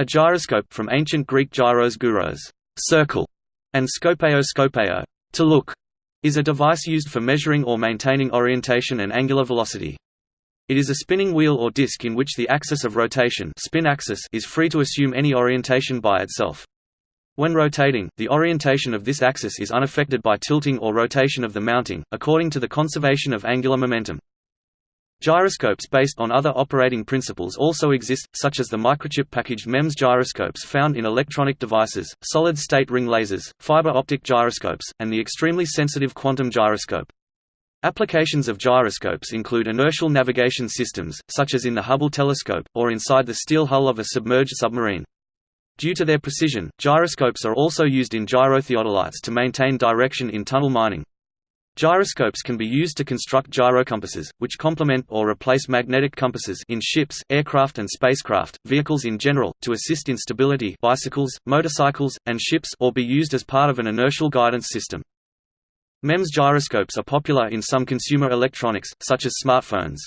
A gyroscope from ancient Greek gyros gyros, circle, and skopeo skopeo, to look, is a device used for measuring or maintaining orientation and angular velocity. It is a spinning wheel or disc in which the axis of rotation spin axis is free to assume any orientation by itself. When rotating, the orientation of this axis is unaffected by tilting or rotation of the mounting, according to the conservation of angular momentum. Gyroscopes based on other operating principles also exist, such as the microchip packaged MEMS gyroscopes found in electronic devices, solid-state ring lasers, fiber optic gyroscopes, and the extremely sensitive quantum gyroscope. Applications of gyroscopes include inertial navigation systems, such as in the Hubble telescope, or inside the steel hull of a submerged submarine. Due to their precision, gyroscopes are also used in gyrotheodolites to maintain direction in tunnel mining. Gyroscopes can be used to construct gyrocompasses, which complement or replace magnetic compasses in ships, aircraft and spacecraft, vehicles in general, to assist in stability bicycles, motorcycles, and ships or be used as part of an inertial guidance system. MEMS gyroscopes are popular in some consumer electronics, such as smartphones.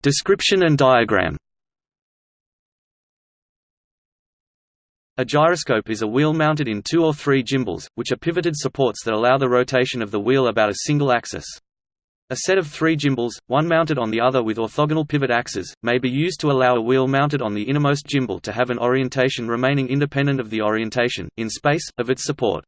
Description and diagram A gyroscope is a wheel mounted in two or three gimbals, which are pivoted supports that allow the rotation of the wheel about a single axis. A set of three gimbals, one mounted on the other with orthogonal pivot axes, may be used to allow a wheel mounted on the innermost gimbal to have an orientation remaining independent of the orientation, in space, of its support.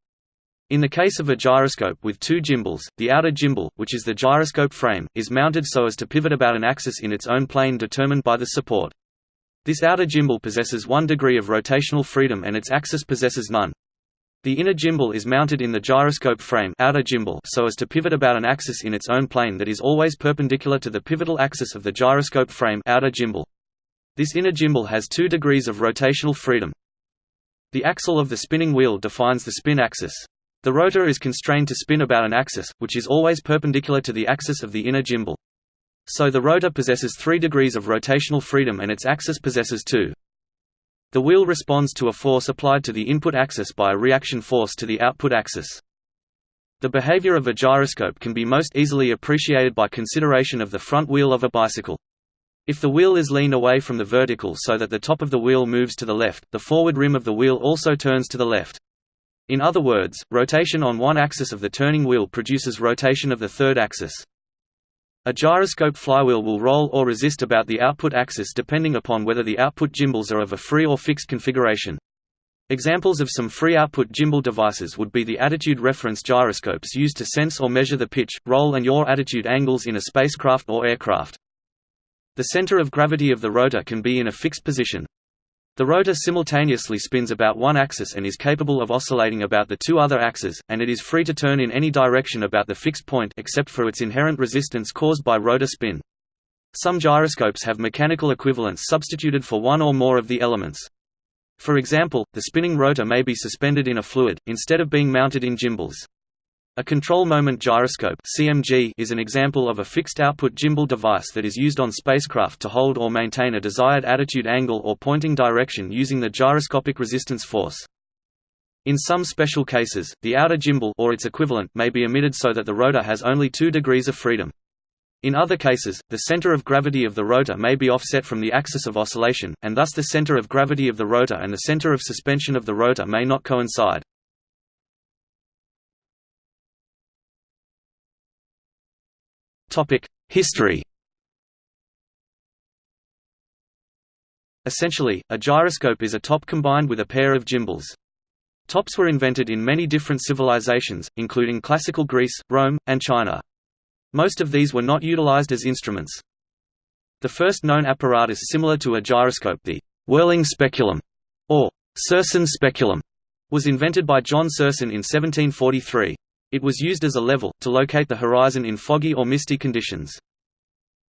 In the case of a gyroscope with two gimbals, the outer gimbal, which is the gyroscope frame, is mounted so as to pivot about an axis in its own plane determined by the support. This outer gimbal possesses one degree of rotational freedom and its axis possesses none. The inner gimbal is mounted in the gyroscope frame outer gimbal so as to pivot about an axis in its own plane that is always perpendicular to the pivotal axis of the gyroscope frame outer gimbal. This inner gimbal has two degrees of rotational freedom. The axle of the spinning wheel defines the spin axis. The rotor is constrained to spin about an axis, which is always perpendicular to the axis of the inner gimbal. So the rotor possesses 3 degrees of rotational freedom and its axis possesses 2. The wheel responds to a force applied to the input axis by a reaction force to the output axis. The behavior of a gyroscope can be most easily appreciated by consideration of the front wheel of a bicycle. If the wheel is leaned away from the vertical so that the top of the wheel moves to the left, the forward rim of the wheel also turns to the left. In other words, rotation on one axis of the turning wheel produces rotation of the third axis. A gyroscope flywheel will roll or resist about the output axis depending upon whether the output gimbals are of a free or fixed configuration. Examples of some free output gimbal devices would be the attitude reference gyroscopes used to sense or measure the pitch, roll and yaw attitude angles in a spacecraft or aircraft. The center of gravity of the rotor can be in a fixed position. The rotor simultaneously spins about one axis and is capable of oscillating about the two other axes, and it is free to turn in any direction about the fixed point except for its inherent resistance caused by rotor spin. Some gyroscopes have mechanical equivalents substituted for one or more of the elements. For example, the spinning rotor may be suspended in a fluid, instead of being mounted in gimbals. A control moment gyroscope (CMG) is an example of a fixed-output gimbal device that is used on spacecraft to hold or maintain a desired attitude angle or pointing direction using the gyroscopic resistance force. In some special cases, the outer gimbal or its equivalent may be omitted so that the rotor has only 2 degrees of freedom. In other cases, the center of gravity of the rotor may be offset from the axis of oscillation, and thus the center of gravity of the rotor and the center of suspension of the rotor may not coincide. History Essentially, a gyroscope is a top combined with a pair of gimbals. Tops were invented in many different civilizations, including classical Greece, Rome, and China. Most of these were not utilized as instruments. The first known apparatus similar to a gyroscope the whirling speculum, or Serson speculum, was invented by John Serson in 1743. It was used as a level, to locate the horizon in foggy or misty conditions.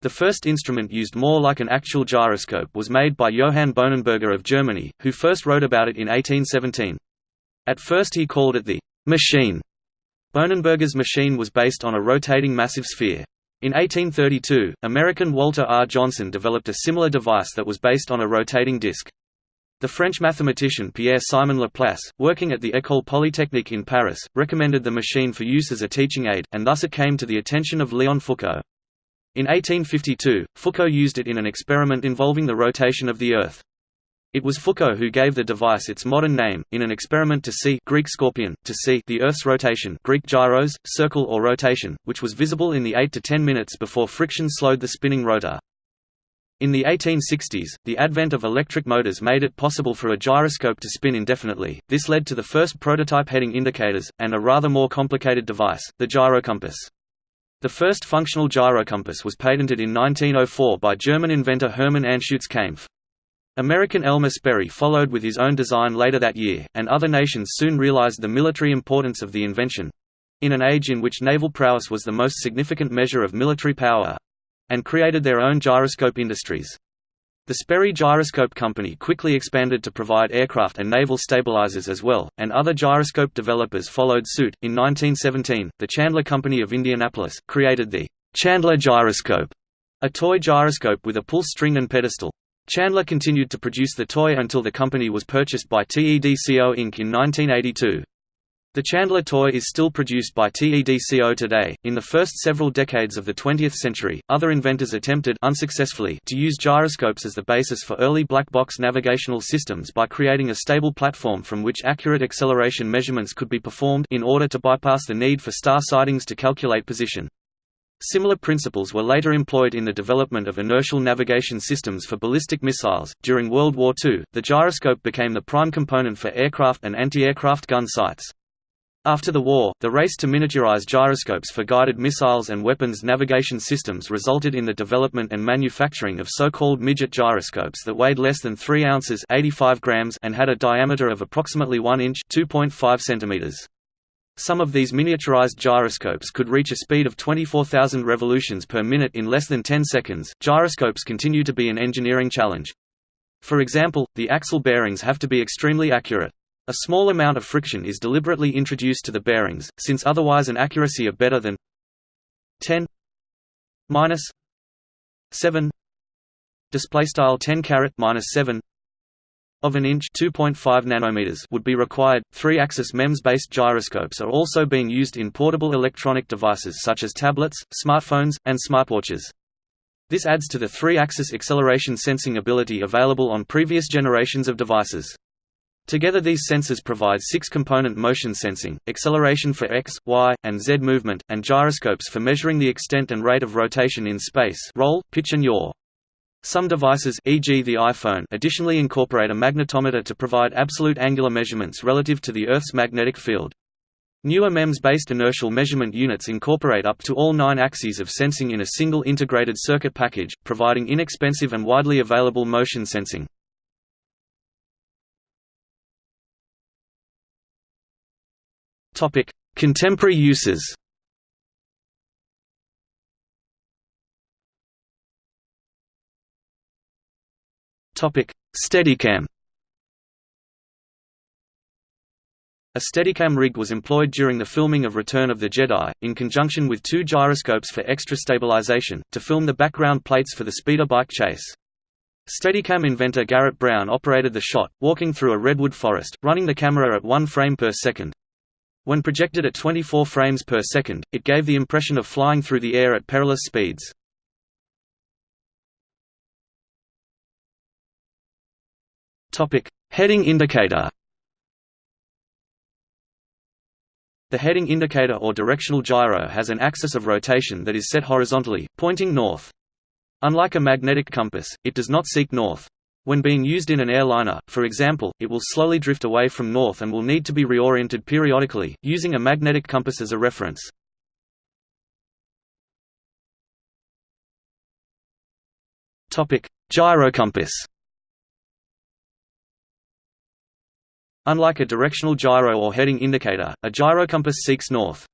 The first instrument used more like an actual gyroscope was made by Johann Bohnenberger of Germany, who first wrote about it in 1817. At first he called it the «machine». Bohnenberger's machine was based on a rotating massive sphere. In 1832, American Walter R. Johnson developed a similar device that was based on a rotating disc. The French mathematician Pierre-Simon Laplace, working at the École Polytechnique in Paris, recommended the machine for use as a teaching aid, and thus it came to the attention of Léon Foucault. In 1852, Foucault used it in an experiment involving the rotation of the Earth. It was Foucault who gave the device its modern name, in an experiment to see Greek skopein, to see the Earth's rotation Greek gyros, circle or rotation, which was visible in the 8 to 10 minutes before friction slowed the spinning rotor. In the 1860s, the advent of electric motors made it possible for a gyroscope to spin indefinitely. This led to the first prototype heading indicators, and a rather more complicated device, the gyrocompass. The first functional gyrocompass was patented in 1904 by German inventor Hermann Anschutz Kaempf. American Elmer Sperry followed with his own design later that year, and other nations soon realized the military importance of the invention—in an age in which naval prowess was the most significant measure of military power—and created their own gyroscope industries. The Sperry Gyroscope Company quickly expanded to provide aircraft and naval stabilizers as well, and other gyroscope developers followed suit. In 1917, the Chandler Company of Indianapolis created the Chandler Gyroscope, a toy gyroscope with a pull string and pedestal. Chandler continued to produce the toy until the company was purchased by TEDCO Inc. in 1982. The Chandler toy is still produced by TEDCO today. In the first several decades of the 20th century, other inventors attempted unsuccessfully to use gyroscopes as the basis for early black box navigational systems by creating a stable platform from which accurate acceleration measurements could be performed in order to bypass the need for star sightings to calculate position. Similar principles were later employed in the development of inertial navigation systems for ballistic missiles. During World War II, the gyroscope became the prime component for aircraft and anti-aircraft gun sights. After the war, the race to miniaturize gyroscopes for guided missiles and weapons navigation systems resulted in the development and manufacturing of so-called midget gyroscopes that weighed less than 3 ounces 85 grams and had a diameter of approximately 1 inch 2.5 centimeters. Some of these miniaturized gyroscopes could reach a speed of 24,000 revolutions per minute in less than 10 seconds. Gyroscopes continue to be an engineering challenge. For example, the axle bearings have to be extremely accurate. A small amount of friction is deliberately introduced to the bearings, since otherwise an accuracy of better than 10 minus 7 display style 10 caret minus 7 of an inch 2.5 nanometers would be required. Three-axis MEMS-based gyroscopes are also being used in portable electronic devices such as tablets, smartphones, and smartwatches. This adds to the three-axis acceleration sensing ability available on previous generations of devices. Together these sensors provide six-component motion sensing, acceleration for x, y, and z movement, and gyroscopes for measuring the extent and rate of rotation in space roll, pitch and yaw. Some devices e.g. the iPhone additionally incorporate a magnetometer to provide absolute angular measurements relative to the Earth's magnetic field. Newer MEMS-based inertial measurement units incorporate up to all nine axes of sensing in a single integrated circuit package, providing inexpensive and widely available motion sensing. Contemporary uses Topic: Steadicam A Steadicam rig was employed during the filming of Return of the Jedi, in conjunction with two gyroscopes for extra stabilization, to film the background plates for the speeder bike chase. Steadicam inventor Garrett Brown operated the shot, walking through a redwood forest, running the camera at 1 frame per second. When projected at 24 frames per second, it gave the impression of flying through the air at perilous speeds. Heading indicator. The heading indicator or directional gyro has an axis of rotation that is set horizontally, pointing north. Unlike a magnetic compass, it does not seek north. When being used in an airliner, for example, it will slowly drift away from north and will need to be reoriented periodically, using a magnetic compass as a reference. Gyrocompass Unlike a directional gyro or heading indicator, a gyrocompass seeks north.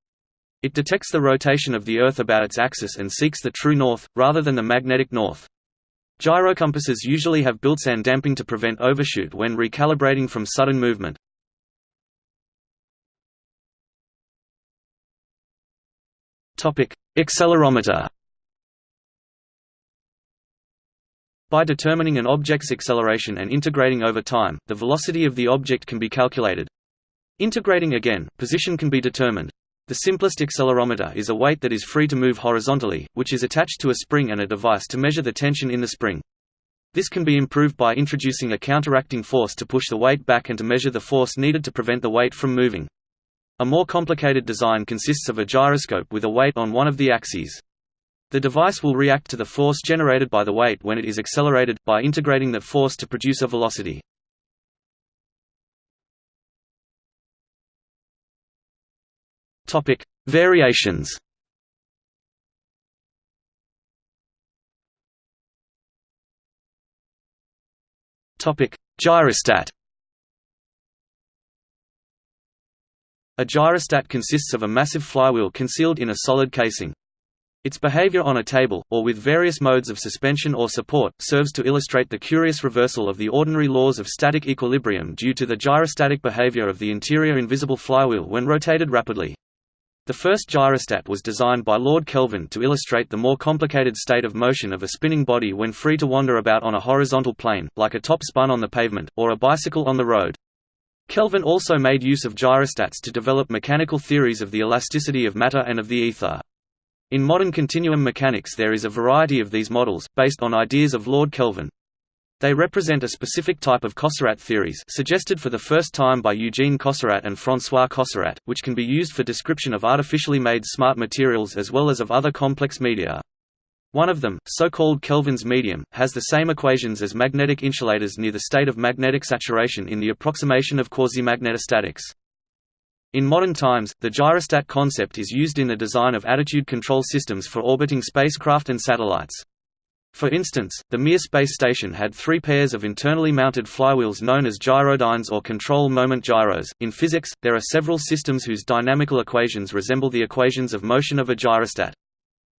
It detects the rotation of the Earth about its axis and seeks the true north, rather than the magnetic north. Gyrocompasses usually have built-in damping to prevent overshoot when recalibrating from sudden movement. Accelerometer By determining an object's acceleration and integrating over time, the velocity of the object can be calculated. Integrating again, position can be determined. The simplest accelerometer is a weight that is free to move horizontally, which is attached to a spring and a device to measure the tension in the spring. This can be improved by introducing a counteracting force to push the weight back and to measure the force needed to prevent the weight from moving. A more complicated design consists of a gyroscope with a weight on one of the axes. The device will react to the force generated by the weight when it is accelerated, by integrating that force to produce a velocity. Topic: Variations. Topic: Gyrostat. A gyrostat consists of a massive flywheel concealed in a solid casing. Its behavior on a table, or with various modes of suspension or support, serves to illustrate the curious reversal of the ordinary laws of static equilibrium due to the gyrostatic behavior of the interior invisible flywheel when rotated rapidly. The first gyrostat was designed by Lord Kelvin to illustrate the more complicated state of motion of a spinning body when free to wander about on a horizontal plane, like a top spun on the pavement, or a bicycle on the road. Kelvin also made use of gyrostats to develop mechanical theories of the elasticity of matter and of the ether. In modern continuum mechanics there is a variety of these models, based on ideas of Lord Kelvin. They represent a specific type of Cosserat theories suggested for the first time by Eugene Cosserat and François Cosserat, which can be used for description of artificially made smart materials as well as of other complex media. One of them, so-called Kelvin's medium, has the same equations as magnetic insulators near the state of magnetic saturation in the approximation of quasi-magnetostatics. In modern times, the gyrostat concept is used in the design of attitude control systems for orbiting spacecraft and satellites. For instance, the Mir space station had three pairs of internally mounted flywheels known as gyrodynes or control moment gyros. In physics, there are several systems whose dynamical equations resemble the equations of motion of a gyrostat.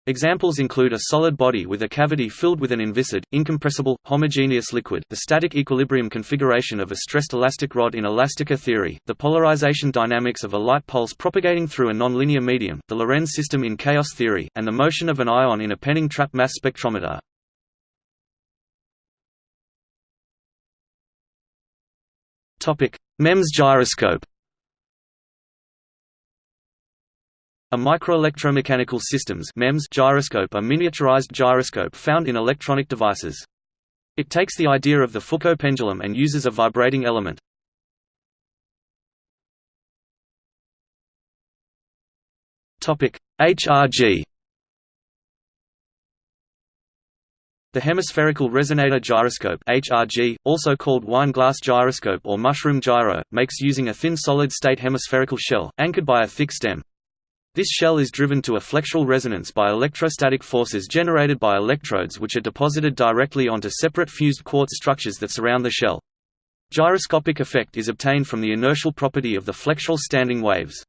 Examples include a solid body with a cavity filled with an inviscid, incompressible, homogeneous liquid the static equilibrium configuration of a stressed elastic rod in elastica theory, the polarization dynamics of a light pulse propagating through a nonlinear medium, the Lorenz system in chaos theory, and the motion of an ion in a Penning trap mass spectrometer. MEMS gyroscope A microelectromechanical systems MEMS gyroscope a miniaturized gyroscope found in electronic devices. It takes the idea of the Foucault pendulum and uses a vibrating element. Topic: HRG The hemispherical resonator gyroscope HRG, also called wine glass gyroscope or mushroom gyro, makes using a thin solid-state hemispherical shell, anchored by a thick stem. This shell is driven to a flexural resonance by electrostatic forces generated by electrodes which are deposited directly onto separate fused quartz structures that surround the shell. Gyroscopic effect is obtained from the inertial property of the flexural standing waves.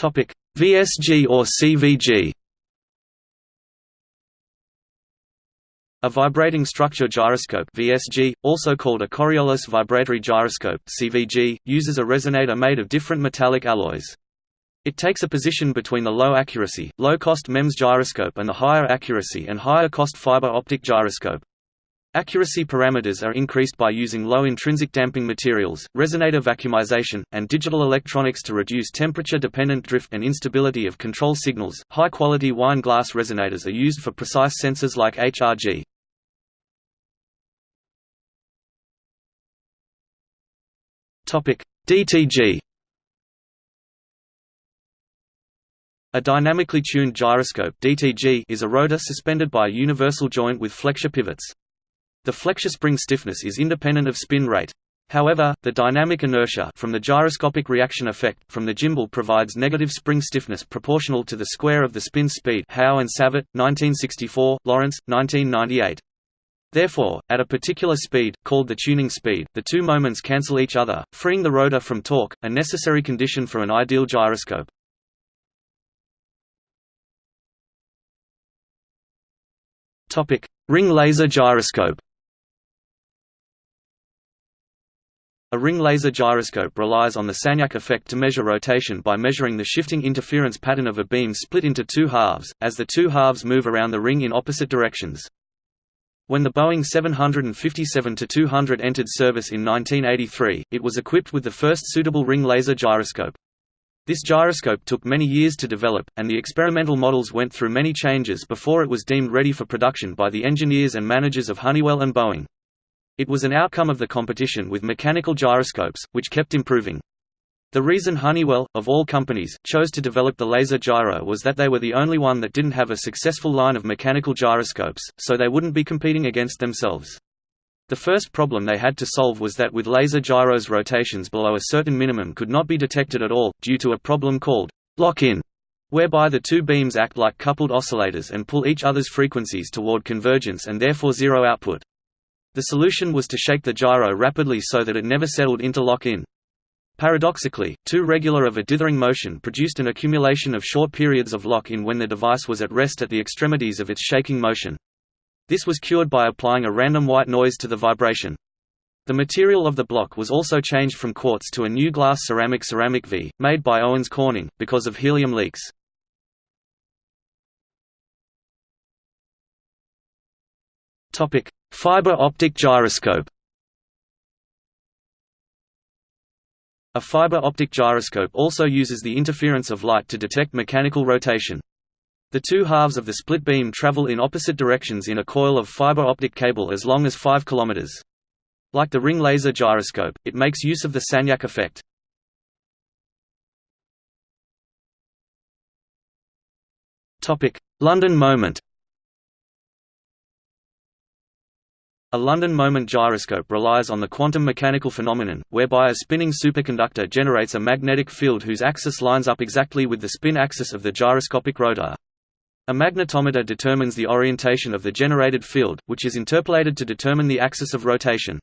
VSG or CVG A vibrating structure gyroscope VSG, also called a Coriolis vibratory gyroscope CVG, uses a resonator made of different metallic alloys. It takes a position between the low accuracy, low-cost MEMS gyroscope and the higher accuracy and higher-cost fiber optic gyroscope. Accuracy parameters are increased by using low intrinsic damping materials, resonator vacuumization, and digital electronics to reduce temperature-dependent drift and instability of control signals. High-quality wine glass resonators are used for precise sensors like HRG. Topic: DTG A dynamically tuned gyroscope DTG is a rotor suspended by a universal joint with flexure pivots. The flexure spring stiffness is independent of spin rate. However, the dynamic inertia from the gyroscopic reaction effect from the gimbal provides negative spring stiffness proportional to the square of the spin speed Howe and Savitt, 1964, Lawrence, 1998. Therefore, at a particular speed, called the tuning speed, the two moments cancel each other, freeing the rotor from torque, a necessary condition for an ideal gyroscope. Ring laser gyroscope A ring laser gyroscope relies on the Sagnac effect to measure rotation by measuring the shifting interference pattern of a beam split into two halves, as the two halves move around the ring in opposite directions. When the Boeing 757-200 entered service in 1983, it was equipped with the first suitable ring laser gyroscope. This gyroscope took many years to develop, and the experimental models went through many changes before it was deemed ready for production by the engineers and managers of Honeywell and Boeing. It was an outcome of the competition with mechanical gyroscopes, which kept improving. The reason Honeywell, of all companies, chose to develop the laser gyro was that they were the only one that didn't have a successful line of mechanical gyroscopes, so they wouldn't be competing against themselves. The first problem they had to solve was that with laser gyros rotations below a certain minimum could not be detected at all, due to a problem called lock-in, whereby the two beams act like coupled oscillators and pull each other's frequencies toward convergence and therefore zero output. The solution was to shake the gyro rapidly so that it never settled into lock-in. Paradoxically, too regular of a dithering motion produced an accumulation of short periods of lock-in when the device was at rest at the extremities of its shaking motion. This was cured by applying a random white noise to the vibration. The material of the block was also changed from quartz to a new glass ceramic Cer-Vit, made by Owens Corning, because of helium leaks. Fiber optic gyroscope A fiber optic gyroscope also uses the interference of light to detect mechanical rotation. The two halves of the split beam travel in opposite directions in a coil of fiber optic cable as long as 5 km. Like the ring laser gyroscope, it makes use of the Sagnac effect. London moment A London moment gyroscope relies on the quantum mechanical phenomenon, whereby a spinning superconductor generates a magnetic field whose axis lines up exactly with the spin axis of the gyroscopic rotor. A magnetometer determines the orientation of the generated field, which is interpolated to determine the axis of rotation.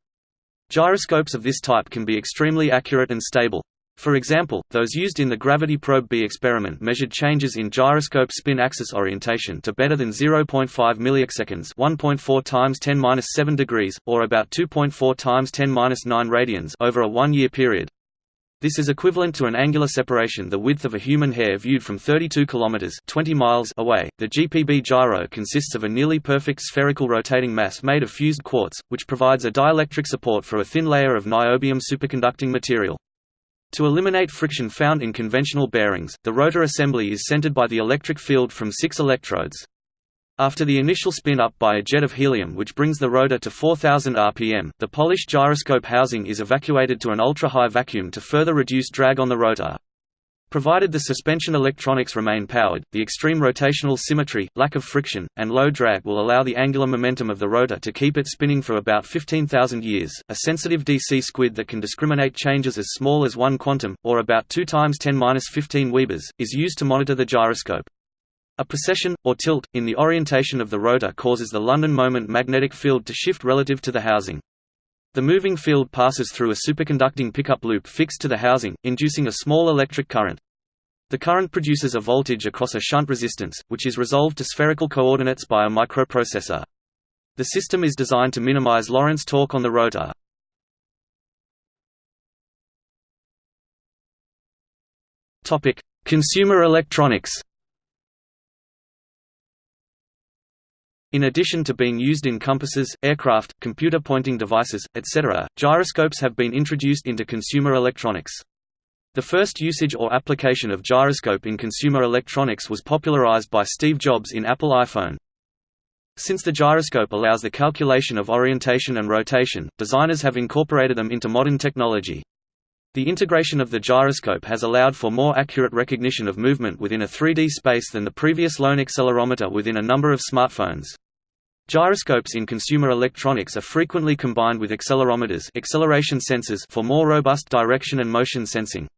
Gyroscopes of this type can be extremely accurate and stable. For example, those used in the Gravity Probe B experiment measured changes in gyroscope spin axis orientation to better than 0.5 milliarcseconds, 1.4 times 10^-7 degrees, or about 2.4 times 10^-9 radians over a one-year period. This is equivalent to an angular separation the width of a human hair viewed from 32 kilometers 20 miles away. The GPB gyro consists of a nearly perfect spherical rotating mass made of fused quartz, which provides a dielectric support for a thin layer of niobium superconducting material. To eliminate friction found in conventional bearings, the rotor assembly is centered by the electric field from six electrodes. After the initial spin-up by a jet of helium which brings the rotor to 4000 rpm, the polished gyroscope housing is evacuated to an ultra-high vacuum to further reduce drag on the rotor. Provided the suspension electronics remain powered, the extreme rotational symmetry, lack of friction, and low drag will allow the angular momentum of the rotor to keep it spinning for about 15,000 years. A sensitive DC squid that can discriminate changes as small as 1 quantum, or about 2 times 10^-15 Webers, is used to monitor the gyroscope. A precession, or tilt, in the orientation of the rotor causes the London moment magnetic field to shift relative to the housing. The moving field passes through a superconducting pickup loop fixed to the housing, inducing a small electric current. The current produces a voltage across a shunt resistance, which is resolved to spherical coordinates by a microprocessor. The system is designed to minimize Lorentz torque on the rotor. Consumer electronics In addition to being used in compasses, aircraft, computer pointing devices, etc., gyroscopes have been introduced into consumer electronics. The first usage or application of gyroscope in consumer electronics was popularized by Steve Jobs in Apple iPhone. Since the gyroscope allows the calculation of orientation and rotation, designers have incorporated them into modern technology. The integration of the gyroscope has allowed for more accurate recognition of movement within a 3D space than the previous lone accelerometer within a number of smartphones. Gyroscopes in consumer electronics are frequently combined with accelerometers acceleration sensors for more robust direction and motion sensing.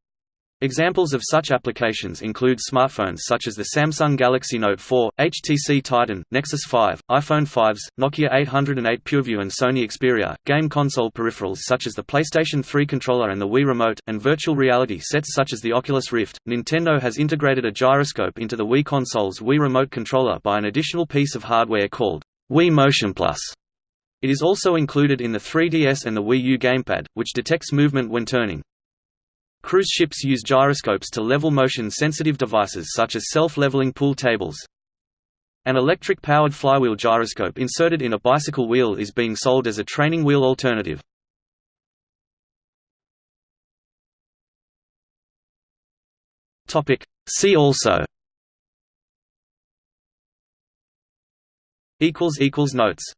Examples of such applications include smartphones such as the Samsung Galaxy Note 4, HTC Titan, Nexus 5, iPhone 5s, Nokia 808 PureView and Sony Xperia, game console peripherals such as the PlayStation 3 controller and the Wii Remote, and virtual reality sets such as the Oculus Rift. Nintendo has integrated a gyroscope into the Wii console's Wii Remote controller by an additional piece of hardware called Wii Motion Plus. It is also included in the 3DS and the Wii U gamepad, which detects movement when turning. Cruise ships use gyroscopes to level motion-sensitive devices such as self-leveling pool tables. An electric-powered flywheel gyroscope inserted in a bicycle wheel is being sold as a training wheel alternative. See also Notes